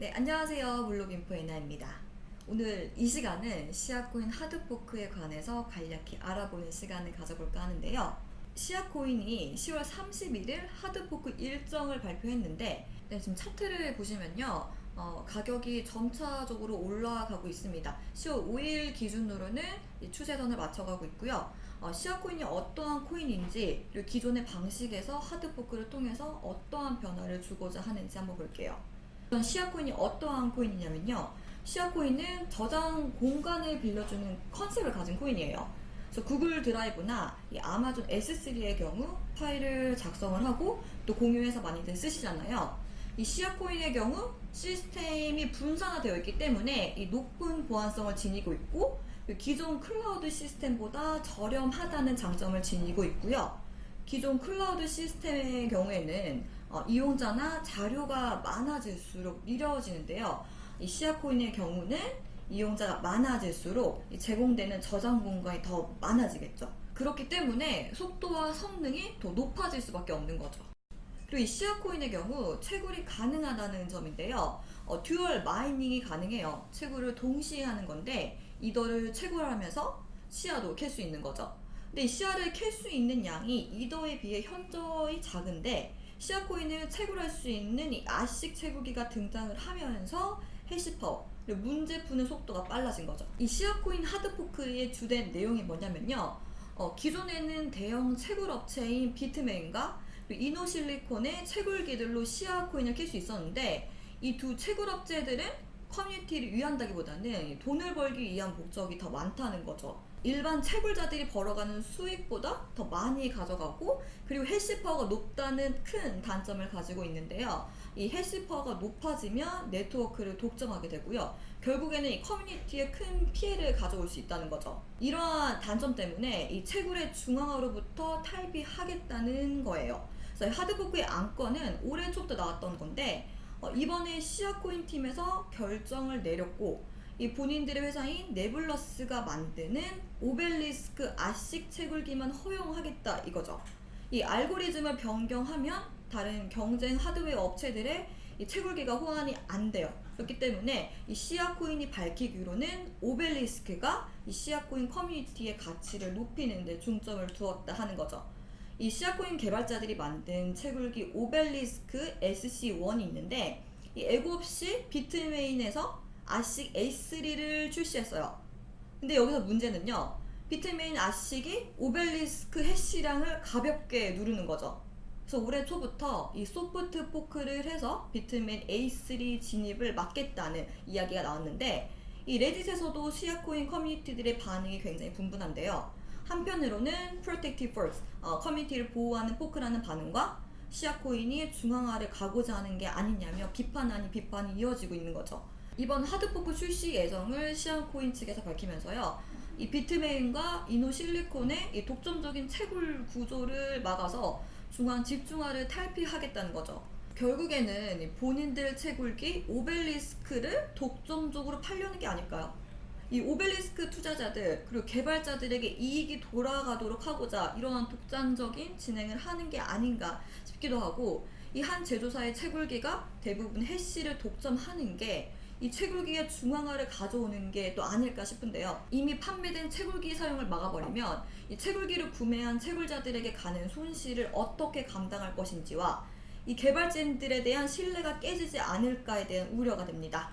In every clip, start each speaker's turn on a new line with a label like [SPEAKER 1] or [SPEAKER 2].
[SPEAKER 1] 네, 안녕하세요. 블록인포 에나입니다. 오늘 이 시간은 시아코인 하드포크에 관해서 간략히 알아보는 시간을 가져볼까 하는데요. 시아코인이 10월 31일 하드포크 일정을 발표했는데 네, 지금 차트를 보시면요. 어, 가격이 점차적으로 올라가고 있습니다. 10월 5일 기준으로는 이 추세선을 맞춰가고 있고요. 어, 시아코인이 어떠한 코인인지 기존의 방식에서 하드포크를 통해서 어떠한 변화를 주고자 하는지 한번 볼게요. 시아코인이 어떠한 코인이냐면요. 시아코인은 저장 공간을 빌려주는 컨셉을 가진 코인이에요. 그래서 구글 드라이브나 이 아마존 S3의 경우 파일을 작성을 하고 또 공유해서 많이들 쓰시잖아요. 이 시아코인의 경우 시스템이 분산화되어 있기 때문에 이 높은 보안성을 지니고 있고 기존 클라우드 시스템보다 저렴하다는 장점을 지니고 있고요. 기존 클라우드 시스템의 경우에는 어, 이용자나 자료가 많아질수록 느려지는데요. 이 시아코인의 경우는 이용자가 많아질수록 제공되는 저장 공간이 더 많아지겠죠. 그렇기 때문에 속도와 성능이 더 높아질 수밖에 없는 거죠. 그리고 이 시아코인의 경우 채굴이 가능하다는 점인데요. 어, dual mining이 가능해요. 채굴을 동시에 하는 건데 이더를 채굴하면서 시아도 캘 수 있는 거죠. 근데 이 시아를 캘 수 있는 양이 이더에 비해 현저히 작은데 시아코인을 채굴할 수 있는 이 ASIC 채굴기가 등장을 하면서 hash power 문제 푸는 속도가 빨라진 거죠. 이 시아코인 hard fork의 주된 내용이 뭐냐면요. 어, 기존에는 대형 채굴 업체인 비트메인과 이노실리콘의 채굴기들로 시아코인을 캘 수 있었는데 이 두 채굴 업체들은 커뮤니티를 위한다기보다는 돈을 벌기 위한 목적이 더 많다는 거죠. 일반 채굴자들이 벌어가는 수익보다 더 많이 가져가고 그리고 hash power가 높다는 큰 단점을 가지고 있는데요. 이 해시파워가 높아지면 네트워크를 독점하게 되고요. 결국에는 이 커뮤니티에 큰 피해를 가져올 수 있다는 거죠. 이러한 단점 때문에 이 채굴의 중앙화로부터 탈피하겠다는 거예요. 그래서 하드포크의 안건은 올해 초부터 나왔던 건데 어, 이번에 시아코인 팀에서 결정을 내렸고 이 본인들의 회사인 네블러스가 만드는 오벨리스크 아식 채굴기만 허용하겠다 이거죠. 이 알고리즘을 변경하면 다른 경쟁 하드웨어 업체들의 이 채굴기가 호환이 안 돼요. 그렇기 때문에 이 시아코인이 밝히기로는 오벨리스크가 이 시아코인 커뮤니티의 가치를 높이는 데 중점을 두었다 하는 거죠. 이 시아코인 개발자들이 만든 채굴기 오벨리스크 SC1이 있는데 이 에고 없이 비트메인에서 아식 A3를 출시했어요. 근데 여기서 문제는요. 비트메인 아식이 오벨리스크 hash량을 가볍게 누르는 거죠. 그래서 올해 초부터 이 soft fork를 해서 비트메인 A3 진입을 막겠다는 이야기가 나왔는데 이 레딧에서도 시아코인 커뮤니티들의 반응이 굉장히 분분한데요. 한편으로는 Protective First, 어, 커뮤니티를 보호하는 fork라는 반응과 시아코인이 중앙화를 가고자 하는 게 아니냐며 비판 아닌 비판이 이어지고 있는 거죠. 이번 하드포크 출시 예정을 시아코인 측에서 밝히면서요. 이 비트메인과 이노실리콘의 이 독점적인 채굴 구조를 막아서 중앙 집중화를 탈피하겠다는 거죠. 결국에는 본인들 채굴기 오벨리스크를 독점적으로 팔려는 게 아닐까요? 이 오벨리스크 투자자들 그리고 개발자들에게 이익이 돌아가도록 하고자 이러한 독단적인 진행을 하는 게 아닌가 싶기도 하고 이 한 제조사의 채굴기가 대부분 해시를 독점하는 게 이 채굴기의 중앙화를 가져오는 게 또 아닐까 싶은데요. 이미 판매된 채굴기 사용을 막아버리면 이 채굴기를 구매한 채굴자들에게 가는 손실을 어떻게 감당할 것인지와 이 개발진들에 대한 신뢰가 깨지지 않을까에 대한 우려가 됩니다.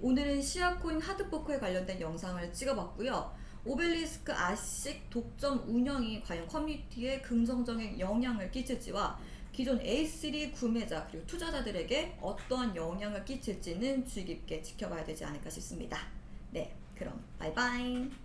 [SPEAKER 1] 오늘은 시아코인 하드포크에 관련된 영상을 찍어봤고요. 오벨리스크 아식 독점 운영이 과연 커뮤니티에 긍정적인 영향을 끼칠지와 기존 A3 구매자 그리고 투자자들에게 어떠한 영향을 끼칠지는 주의 깊게 지켜봐야 되지 않을까 싶습니다. 네, 그럼 바이바이.